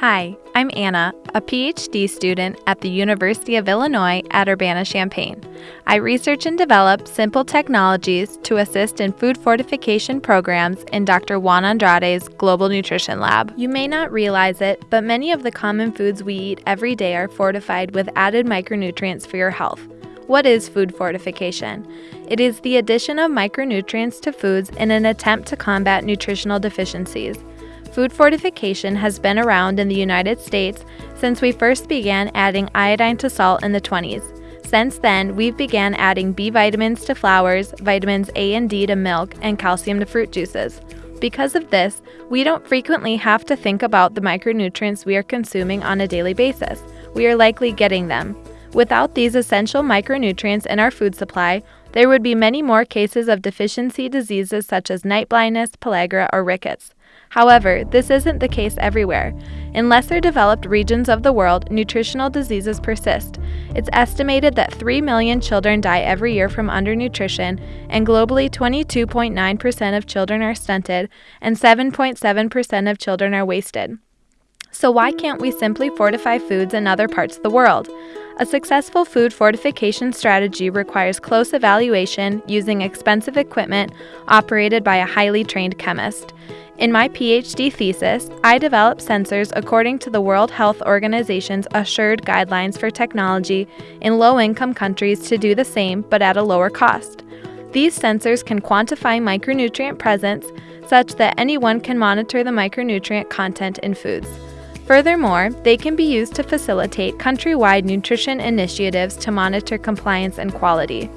Hi, I'm Anna, a PhD student at the University of Illinois at Urbana Champaign. I research and develop simple technologies to assist in food fortification programs in Dr. Juan Andrade's Global Nutrition Lab. You may not realize it, but many of the common foods we eat every day are fortified with added micronutrients for your health. What is food fortification? It is the addition of micronutrients to foods in an attempt to combat nutritional deficiencies. Food fortification has been around in the United States since we first began adding iodine to salt in the 20s. Since then, we've began adding B vitamins to flours, vitamins A and D to milk, and calcium to fruit juices. Because of this, we don't frequently have to think about the micronutrients we are consuming on a daily basis. We are likely getting them. Without these essential micronutrients in our food supply, there would be many more cases of deficiency diseases such as night blindness, pellagra, or rickets. However, this isn't the case everywhere. In lesser developed regions of the world, nutritional diseases persist. It's estimated that 3 million children die every year from undernutrition, and globally 22.9% of children are stunted, and 7.7% of children are wasted. So, why can't we simply fortify foods in other parts of the world? A successful food fortification strategy requires close evaluation using expensive equipment operated by a highly trained chemist. In my PhD thesis, I developed sensors according to the World Health Organization's assured guidelines for technology in low income countries to do the same but at a lower cost. These sensors can quantify micronutrient presence such that anyone can monitor the micronutrient content in foods. Furthermore, they can be used to facilitate countrywide nutrition initiatives to monitor compliance and quality.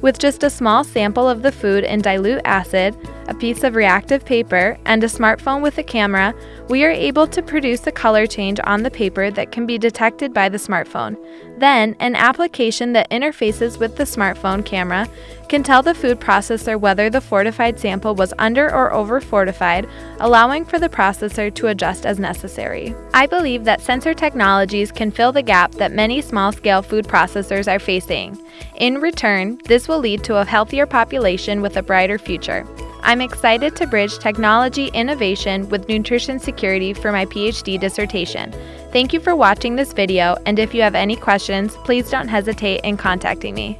With just a small sample of the food in dilute acid, a piece of reactive paper, and a smartphone with a camera, we are able to produce a color change on the paper that can be detected by the smartphone. Then, an application that interfaces with the smartphone camera can tell the food processor whether the fortified sample was under or over fortified, allowing for the processor to adjust as necessary. I believe that sensor technologies can fill the gap that many small scale food processors are facing. In return, this will lead to a healthier population with a brighter future. I'm excited to bridge technology innovation with nutrition security for my PhD dissertation. Thank you for watching this video, and if you have any questions, please don't hesitate in contacting me.